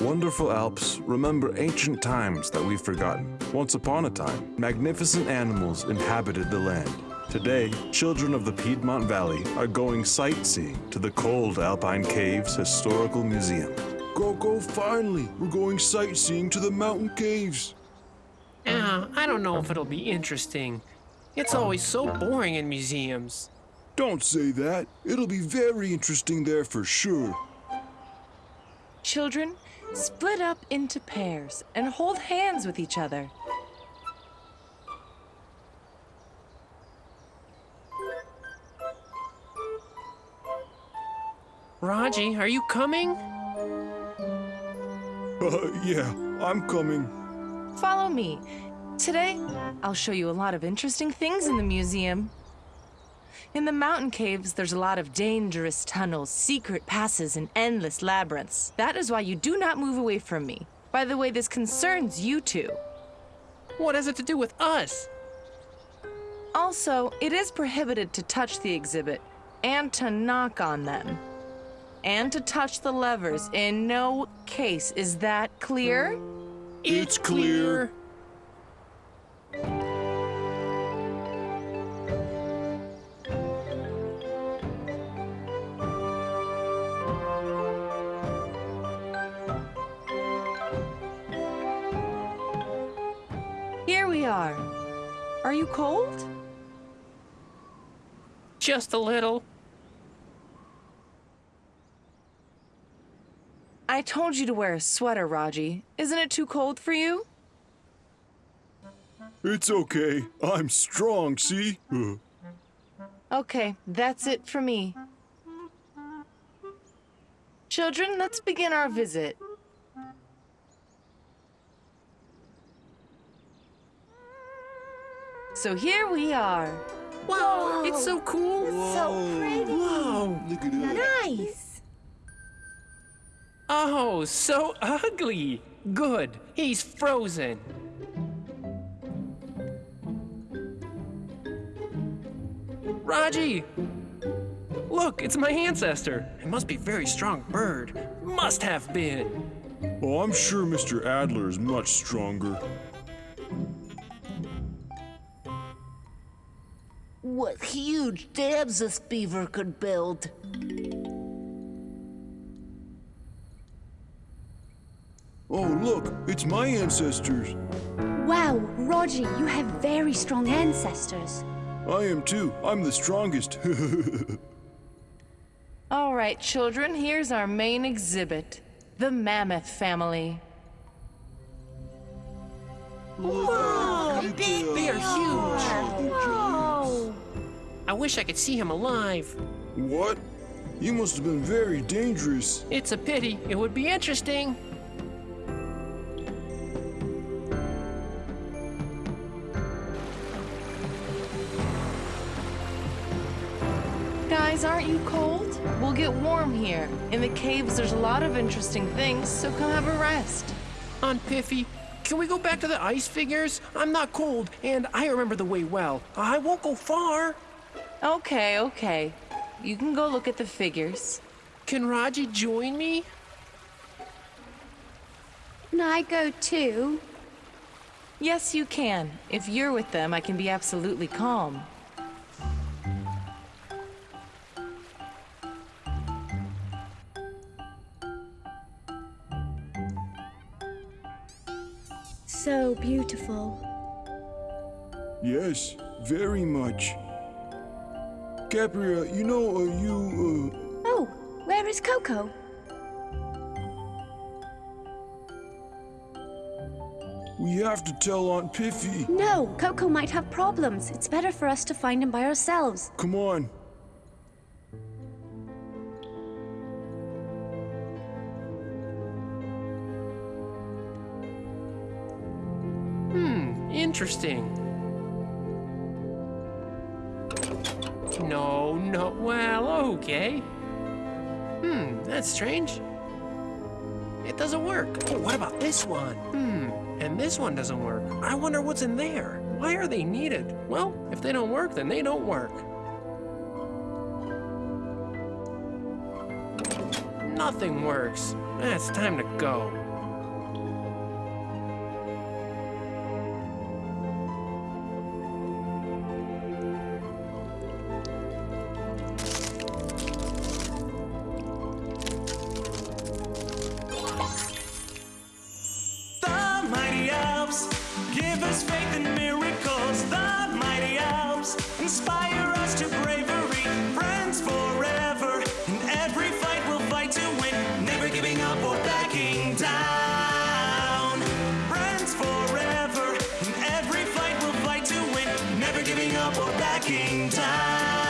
wonderful Alps remember ancient times that we've forgotten. Once upon a time, magnificent animals inhabited the land. Today, children of the Piedmont Valley are going sightseeing to the cold Alpine Caves Historical Museum. Coco, finally, we're going sightseeing to the mountain caves. Ah, I don't know if it'll be interesting. It's always so boring in museums. Don't say that. It'll be very interesting there for sure. Children, split up into pairs and hold hands with each other. Raji, are you coming? Uh, yeah, I'm coming. Follow me. Today, I'll show you a lot of interesting things in the museum. In the mountain caves, there's a lot of dangerous tunnels, secret passes, and endless labyrinths. That is why you do not move away from me. By the way, this concerns you two. What has it to do with us? Also, it is prohibited to touch the exhibit and to knock on them. And to touch the levers in no case. Is that clear? It's clear. Are you cold? Just a little. I told you to wear a sweater, Raji. Isn't it too cold for you? It's okay. I'm strong, see? Okay, that's it for me. Children, let's begin our visit. So here we are. Wow, it's so cool. It's So pretty. Wow, look at that. Nice. Oh, so ugly. Good. He's frozen. Raji! Look, it's my ancestor. It must be a very strong bird. Must have been. Oh, I'm sure Mr. Adler is much stronger. What huge dams this beaver could build. Oh, look, it's my ancestors. Wow, Roger, you have very strong ancestors. I am too. I'm the strongest. All right, children, here's our main exhibit the Mammoth family. Whoa! They are huge. Whoa! I wish I could see him alive. what? You must have been very dangerous. It's a pity. It would be interesting. Guys, aren't you cold? We'll get warm here. In the caves, there's a lot of interesting things, so come have a rest. Aunt Piffy, can we go back to the ice figures? I'm not cold, and I remember the way well. I won't go far. Okay, okay. You can go look at the figures. Can Raji join me? Can I go too? Yes, you can. If you're with them, I can be absolutely calm. So beautiful. Yes, very much. Capria, you know, uh, you, Oh, where is Coco? uh, we have to tell Aunt Piffy. No, Coco might have problems. It's better for us to find him by ourselves. Come on. Hmm, interesting. No, no, well, okay. Hmm, that's strange. It doesn't work. Oh, what about this one? Hmm, and this one doesn't work. I wonder what's in there. Why are they needed? Well, if they don't work, then they don't work. Nothing works. It's time to go. giving up or backing down.